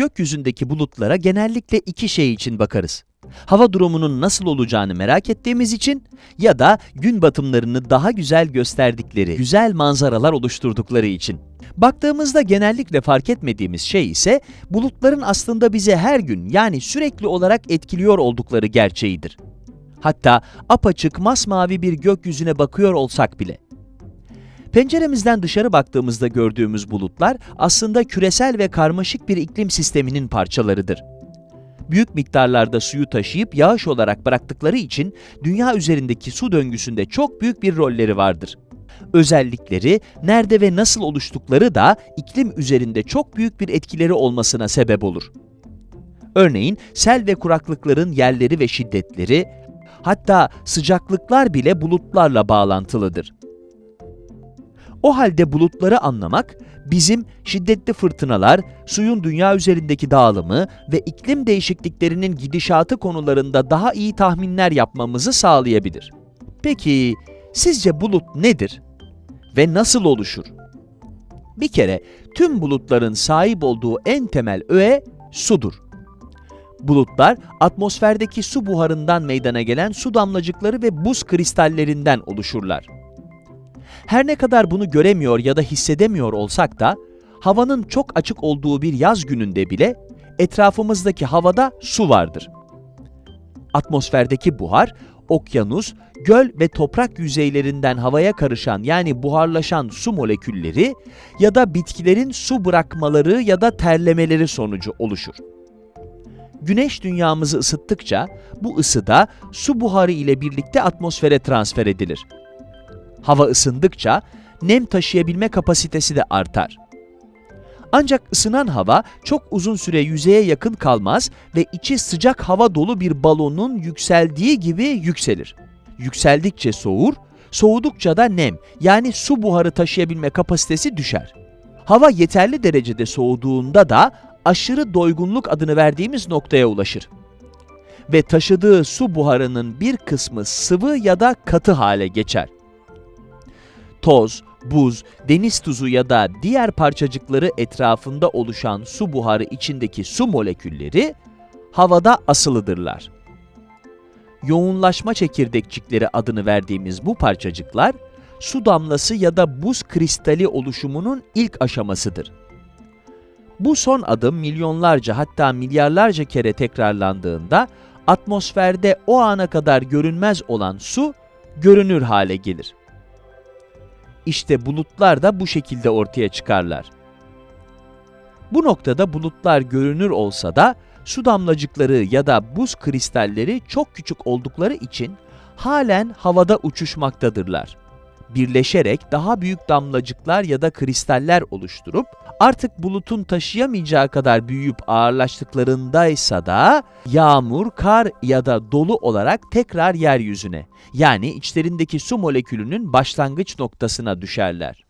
gökyüzündeki bulutlara genellikle iki şey için bakarız. Hava durumunun nasıl olacağını merak ettiğimiz için ya da gün batımlarını daha güzel gösterdikleri, güzel manzaralar oluşturdukları için. Baktığımızda genellikle fark etmediğimiz şey ise bulutların aslında bize her gün yani sürekli olarak etkiliyor oldukları gerçeğidir. Hatta apaçık masmavi bir gökyüzüne bakıyor olsak bile. Penceremizden dışarı baktığımızda gördüğümüz bulutlar aslında küresel ve karmaşık bir iklim sisteminin parçalarıdır. Büyük miktarlarda suyu taşıyıp yağış olarak bıraktıkları için dünya üzerindeki su döngüsünde çok büyük bir rolleri vardır. Özellikleri, nerede ve nasıl oluştukları da iklim üzerinde çok büyük bir etkileri olmasına sebep olur. Örneğin sel ve kuraklıkların yerleri ve şiddetleri, hatta sıcaklıklar bile bulutlarla bağlantılıdır. O halde bulutları anlamak, bizim şiddetli fırtınalar, suyun dünya üzerindeki dağılımı ve iklim değişikliklerinin gidişatı konularında daha iyi tahminler yapmamızı sağlayabilir. Peki, sizce bulut nedir? Ve nasıl oluşur? Bir kere, tüm bulutların sahip olduğu en temel öğe sudur. Bulutlar, atmosferdeki su buharından meydana gelen su damlacıkları ve buz kristallerinden oluşurlar. Her ne kadar bunu göremiyor ya da hissedemiyor olsak da, havanın çok açık olduğu bir yaz gününde bile etrafımızdaki havada su vardır. Atmosferdeki buhar, okyanus, göl ve toprak yüzeylerinden havaya karışan yani buharlaşan su molekülleri ya da bitkilerin su bırakmaları ya da terlemeleri sonucu oluşur. Güneş dünyamızı ısıttıkça bu ısı da su buharı ile birlikte atmosfere transfer edilir. Hava ısındıkça nem taşıyabilme kapasitesi de artar. Ancak ısınan hava çok uzun süre yüzeye yakın kalmaz ve içi sıcak hava dolu bir balonun yükseldiği gibi yükselir. Yükseldikçe soğur, soğudukça da nem yani su buharı taşıyabilme kapasitesi düşer. Hava yeterli derecede soğuduğunda da aşırı doygunluk adını verdiğimiz noktaya ulaşır. Ve taşıdığı su buharının bir kısmı sıvı ya da katı hale geçer toz, buz, deniz tuzu ya da diğer parçacıkları etrafında oluşan su buharı içindeki su molekülleri havada asılıdırlar. Yoğunlaşma çekirdekçikleri adını verdiğimiz bu parçacıklar, su damlası ya da buz kristali oluşumunun ilk aşamasıdır. Bu son adım milyonlarca hatta milyarlarca kere tekrarlandığında atmosferde o ana kadar görünmez olan su görünür hale gelir. İşte bulutlar da bu şekilde ortaya çıkarlar. Bu noktada bulutlar görünür olsa da su damlacıkları ya da buz kristalleri çok küçük oldukları için halen havada uçuşmaktadırlar. Birleşerek daha büyük damlacıklar ya da kristaller oluşturup artık bulutun taşıyamayacağı kadar büyüyüp ağırlaştıklarındaysa da yağmur, kar ya da dolu olarak tekrar yeryüzüne yani içlerindeki su molekülünün başlangıç noktasına düşerler.